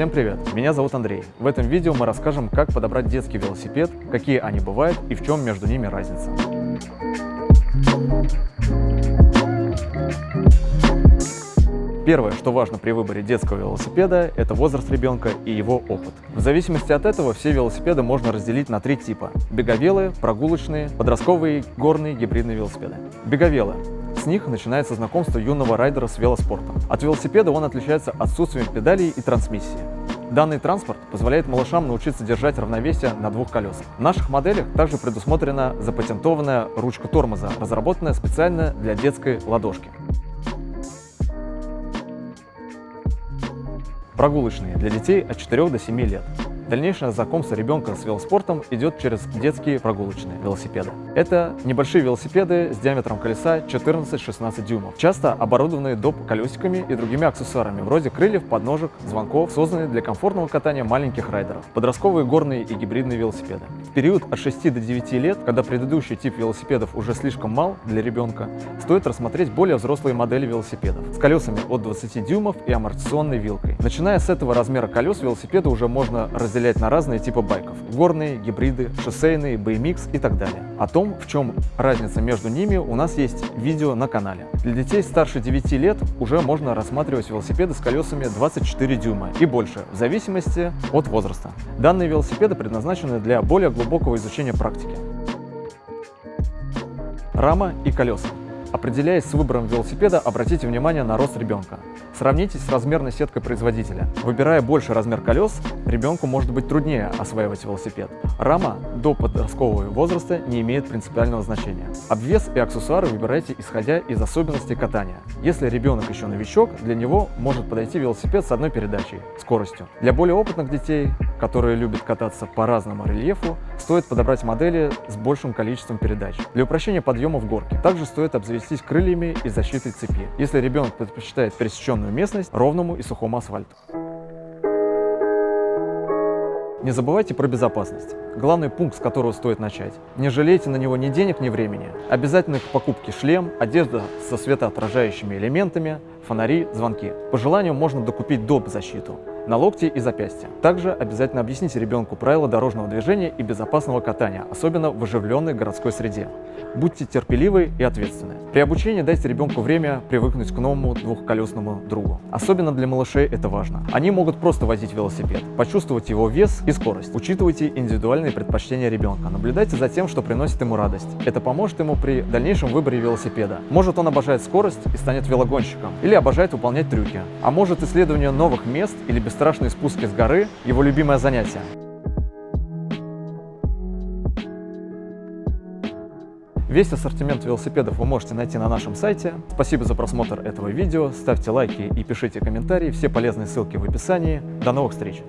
Всем привет! Меня зовут Андрей. В этом видео мы расскажем, как подобрать детский велосипед, какие они бывают и в чем между ними разница. Первое, что важно при выборе детского велосипеда, это возраст ребенка и его опыт. В зависимости от этого все велосипеды можно разделить на три типа. Беговелы, прогулочные, подростковые, горные, гибридные велосипеды. Беговелы с них начинается знакомство юного райдера с велоспортом. От велосипеда он отличается отсутствием педалей и трансмиссии. Данный транспорт позволяет малышам научиться держать равновесие на двух колесах. В наших моделях также предусмотрена запатентованная ручка тормоза, разработанная специально для детской ладошки. Прогулочные для детей от 4 до 7 лет. Дальнейшее знакомство ребенка с велоспортом идет через детские прогулочные велосипеды. Это небольшие велосипеды с диаметром колеса 14-16 дюймов, часто оборудованные доп. колесиками и другими аксессуарами, вроде крыльев, подножек, звонков, созданные для комфортного катания маленьких райдеров, подростковые горные и гибридные велосипеды. Период от 6 до 9 лет, когда предыдущий тип велосипедов уже слишком мал для ребенка, стоит рассмотреть более взрослые модели велосипедов с колесами от 20 дюймов и амортизационной вилкой. Начиная с этого размера колес велосипеда уже можно разделять на разные типы байков – горные, гибриды, шоссейные, BMX и так далее. О том, в чем разница между ними, у нас есть видео на канале. Для детей старше 9 лет уже можно рассматривать велосипеды с колесами 24 дюйма и больше, в зависимости от возраста. Данные велосипеды предназначены для более глубокого изучения практики. Рама и колеса. Определяясь с выбором велосипеда, обратите внимание на рост ребенка. Сравнитесь с размерной сеткой производителя. Выбирая больше размер колес, ребенку может быть труднее осваивать велосипед. Рама до подросткового возраста не имеет принципиального значения. Обвес и аксессуары выбирайте исходя из особенностей катания. Если ребенок еще новичок, для него может подойти велосипед с одной передачей, скоростью. Для более опытных детей, которые любят кататься по разному рельефу, стоит подобрать модели с большим количеством передач. Для упрощения подъема в горке также стоит обзавестись крыльями и защитой цепи, если ребенок предпочитает пересеченную местность ровному и сухому асфальту. Не забывайте про безопасность. Главный пункт, с которого стоит начать. Не жалейте на него ни денег, ни времени. Обязательно к покупке шлем, одежда со светоотражающими элементами, фонари, звонки. По желанию можно докупить доп. защиту на локти и запястья. Также обязательно объясните ребенку правила дорожного движения и безопасного катания, особенно в оживленной городской среде. Будьте терпеливы и ответственны. При обучении дайте ребенку время привыкнуть к новому двухколесному другу. Особенно для малышей это важно. Они могут просто возить велосипед, почувствовать его вес и скорость. Учитывайте индивидуальные предпочтения ребенка. Наблюдайте за тем, что приносит ему радость. Это поможет ему при дальнейшем выборе велосипеда. Может он обожает скорость и станет велогонщиком, или обожает выполнять трюки. А может исследование новых мест или бесстрашные спуски с горы – его любимое занятие. Весь ассортимент велосипедов вы можете найти на нашем сайте. Спасибо за просмотр этого видео, ставьте лайки и пишите комментарии, все полезные ссылки в описании. До новых встреч!